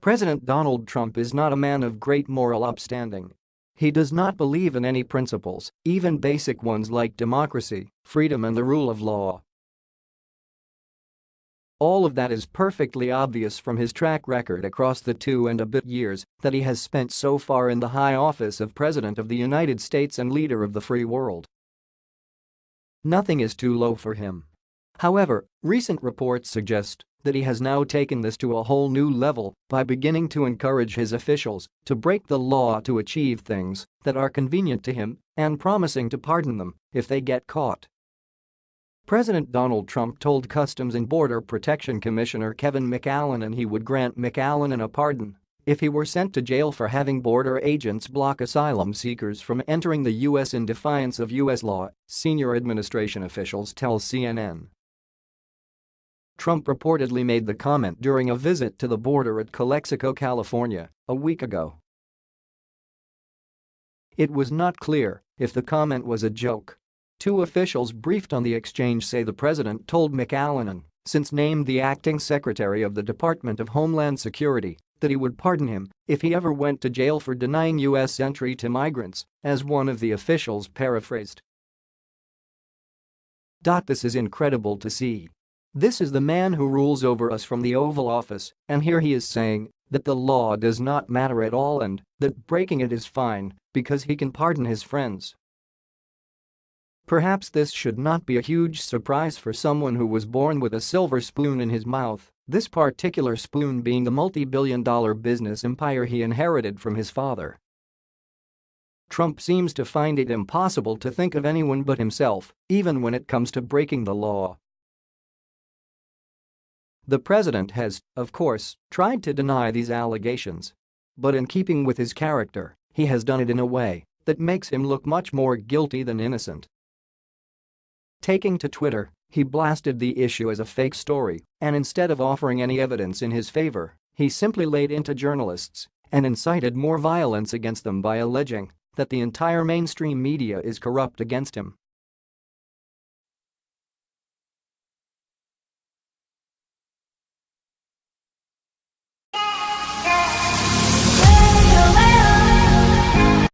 President Donald Trump is not a man of great moral upstanding. He does not believe in any principles, even basic ones like democracy, freedom and the rule of law. All of that is perfectly obvious from his track record across the two and a bit years that he has spent so far in the high office of President of the United States and leader of the free world. Nothing is too low for him. However, recent reports suggest that he has now taken this to a whole new level by beginning to encourage his officials to break the law to achieve things that are convenient to him and promising to pardon them if they get caught. President Donald Trump told Customs and Border Protection Commissioner Kevin McAleenan he would grant McAleenan a pardon if he were sent to jail for having border agents block asylum seekers from entering the U.S. in defiance of U.S. law, senior administration officials tell CNN. Trump reportedly made the comment during a visit to the border at Calexico, California, a week ago. It was not clear if the comment was a joke Two officials briefed on the exchange say the president told McAleenan, since named the acting secretary of the Department of Homeland Security, that he would pardon him if he ever went to jail for denying U.S. entry to migrants, as one of the officials paraphrased. This is incredible to see. This is the man who rules over us from the Oval Office, and here he is saying that the law does not matter at all and that breaking it is fine because he can pardon his friends. Perhaps this should not be a huge surprise for someone who was born with a silver spoon in his mouth, this particular spoon being the multi-billion dollar business empire he inherited from his father. Trump seems to find it impossible to think of anyone but himself, even when it comes to breaking the law. The president has, of course, tried to deny these allegations. But in keeping with his character, he has done it in a way that makes him look much more guilty than innocent. Taking to Twitter, he blasted the issue as a fake story, and instead of offering any evidence in his favor, he simply laid into journalists and incited more violence against them by alleging that the entire mainstream media is corrupt against him.